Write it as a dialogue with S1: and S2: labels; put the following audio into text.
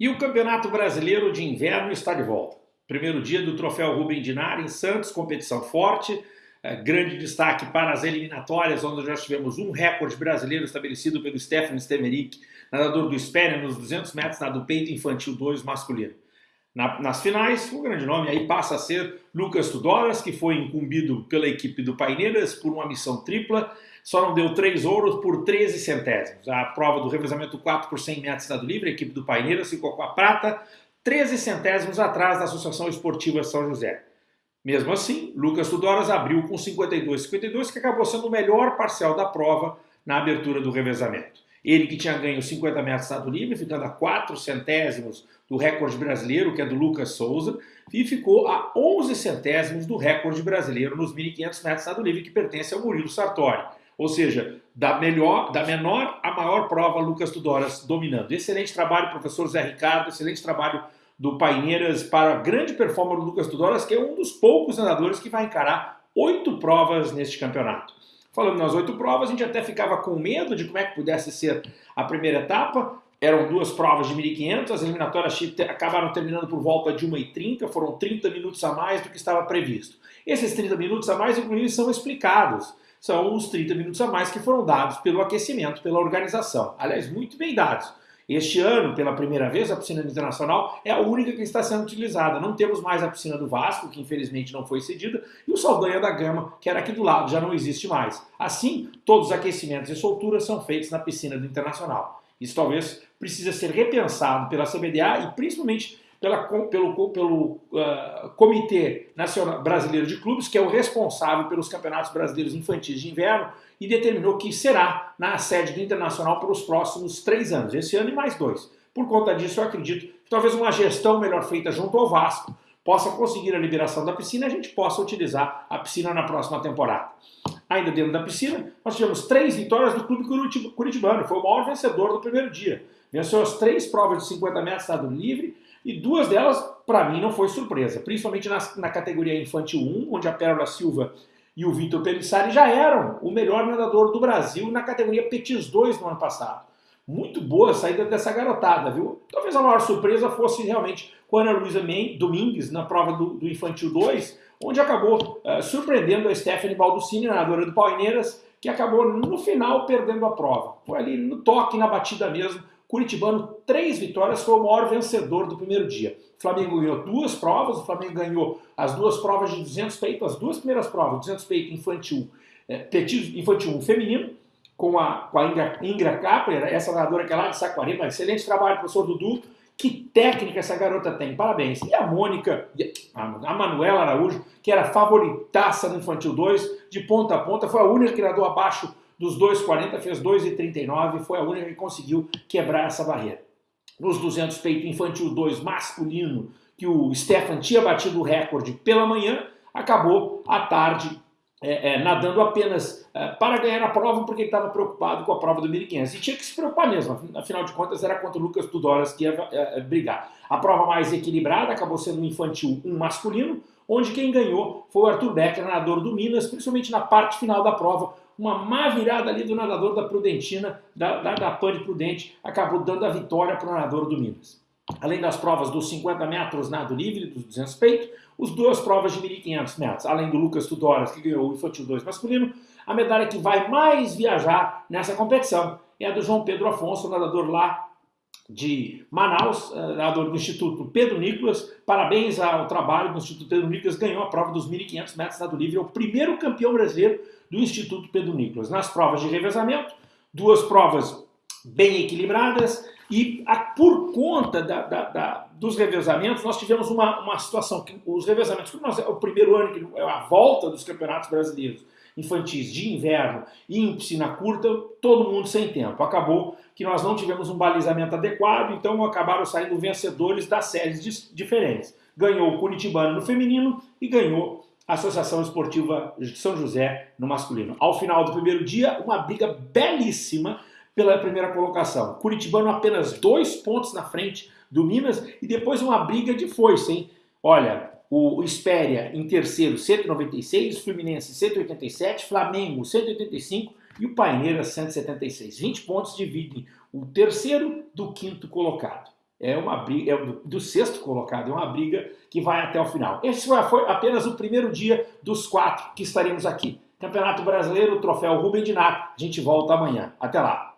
S1: E o Campeonato Brasileiro de Inverno está de volta. Primeiro dia do Troféu Rubem Dinar em Santos, competição forte. É, grande destaque para as eliminatórias, onde já tivemos um recorde brasileiro estabelecido pelo Stefan Stemerick, nadador do Spéria, nos 200 metros nado peito infantil 2 masculino. Na, nas finais, o grande nome aí passa a ser Lucas Tudoras, que foi incumbido pela equipe do Paineiras por uma missão tripla, só não deu três ouros por 13 centésimos. A prova do revezamento 4 por 100 metros estado livre, a equipe do Paineiras ficou com a prata, 13 centésimos atrás da Associação Esportiva São José. Mesmo assim, Lucas Tudoras abriu com 52,52, que acabou sendo o melhor parcial da prova na abertura do revezamento. Ele que tinha ganho 50 metros estado livre, ficando a 4 centésimos do recorde brasileiro, que é do Lucas Souza, e ficou a 11 centésimos do recorde brasileiro nos 1.500 metros estado livre, que pertence ao Murilo Sartori. Ou seja, da, melhor, da menor à maior prova, Lucas Tudoras dominando. Excelente trabalho, professor Zé Ricardo, excelente trabalho do Paineiras para a grande performance do Lucas Tudoras, que é um dos poucos nadadores que vai encarar oito provas neste campeonato. Falando nas oito provas, a gente até ficava com medo de como é que pudesse ser a primeira etapa. Eram duas provas de 1.500, as eliminatórias acabaram terminando por volta de 1h30, foram 30 minutos a mais do que estava previsto. Esses 30 minutos a mais, inclusive, são explicados são os 30 minutos a mais que foram dados pelo aquecimento, pela organização. Aliás, muito bem dados. Este ano, pela primeira vez, a piscina internacional é a única que está sendo utilizada. Não temos mais a piscina do Vasco, que infelizmente não foi cedida, e o Saldanha da Gama, que era aqui do lado, já não existe mais. Assim, todos os aquecimentos e solturas são feitos na piscina do Internacional. Isso talvez precisa ser repensado pela CBDA e principalmente pela, pelo, pelo uh, Comitê Nacional Brasileiro de Clubes, que é o responsável pelos campeonatos brasileiros infantis de inverno, e determinou que será na sede do Internacional para os próximos três anos, esse ano e mais dois. Por conta disso, eu acredito que talvez uma gestão melhor feita junto ao Vasco possa conseguir a liberação da piscina e a gente possa utilizar a piscina na próxima temporada. Ainda dentro da piscina, nós tivemos três vitórias do Clube Curitibano, foi o maior vencedor do primeiro dia. Venceu as três provas de 50 metros estado livre, e duas delas, para mim, não foi surpresa, principalmente na, na categoria Infantil 1, onde a Pérola Silva e o Vitor Pelissari já eram o melhor nadador do Brasil na categoria Petis 2 no ano passado. Muito boa a saída dessa garotada, viu? Talvez a maior surpresa fosse realmente com a Ana Luísa Domingues na prova do, do Infantil 2, onde acabou uh, surpreendendo a Stephanie Balduscini, nadadora do Palmeiras, que acabou no final perdendo a prova. Foi ali no toque, na batida mesmo, Curitibano, três vitórias, foi o maior vencedor do primeiro dia. O Flamengo ganhou duas provas, o Flamengo ganhou as duas provas de 200 peito, as duas primeiras provas, 200 peito infantil, é, infantil 1 feminino, com a, com a Ingra, Ingra Kapler, essa nadadora que é lá de Saquarema, excelente trabalho, professor Dudu, que técnica essa garota tem, parabéns. E a Mônica, a Manuela Araújo, que era favoritaça no Infantil 2, de ponta a ponta, foi a única que nadou abaixo dos 2,40 fez 2,39 foi a única que conseguiu quebrar essa barreira. Nos 200 peito infantil 2 masculino, que o Stefan tinha batido o recorde pela manhã, acabou à tarde é, é, nadando apenas é, para ganhar a prova porque ele estava preocupado com a prova do 1500. E tinha que se preocupar mesmo, afinal de contas era contra o Lucas Tudoras que ia é, é, brigar. A prova mais equilibrada acabou sendo o infantil 1 masculino, onde quem ganhou foi o Arthur Becker, nadador do Minas, principalmente na parte final da prova, uma má virada ali do nadador da Prudentina, da, da, da Pane Prudente, acabou dando a vitória para o nadador do Minas. Além das provas dos 50 metros nado livre, dos 200 peito, as duas provas de 1.500 metros, além do Lucas Tudoras, que ganhou o Infantil 2 masculino, a medalha que vai mais viajar nessa competição é a do João Pedro Afonso, nadador lá de Manaus, eh, nadador do Instituto Pedro Nicolas. Parabéns ao trabalho do Instituto Pedro Nicolas, ganhou a prova dos 1.500 metros nado livre, é o primeiro campeão brasileiro do Instituto Pedro Nicolas. Nas provas de revezamento, duas provas bem equilibradas e a, por conta da, da, da, dos revezamentos, nós tivemos uma, uma situação que os revezamentos, como nós, é o primeiro ano, que é a volta dos campeonatos brasileiros infantis de inverno e em piscina curta, todo mundo sem tempo. Acabou que nós não tivemos um balizamento adequado, então acabaram saindo vencedores das séries diferentes. Ganhou o Curitibano no feminino e ganhou Associação Esportiva de São José no masculino. Ao final do primeiro dia, uma briga belíssima pela primeira colocação. Curitibano apenas dois pontos na frente do Minas e depois uma briga de foice, hein? Olha, o Espéria em terceiro, 196, Fluminense 187, Flamengo 185 e o Paineiras 176. 20 pontos dividem o terceiro do quinto colocado. é uma briga, é do, do, sexto colocado, é uma briga que vai até o final. Esse foi, foi apenas o primeiro dia dos quatro que estaremos aqui. Campeonato Brasileiro, Troféu Rubem Dinato. A gente volta amanhã. Até lá.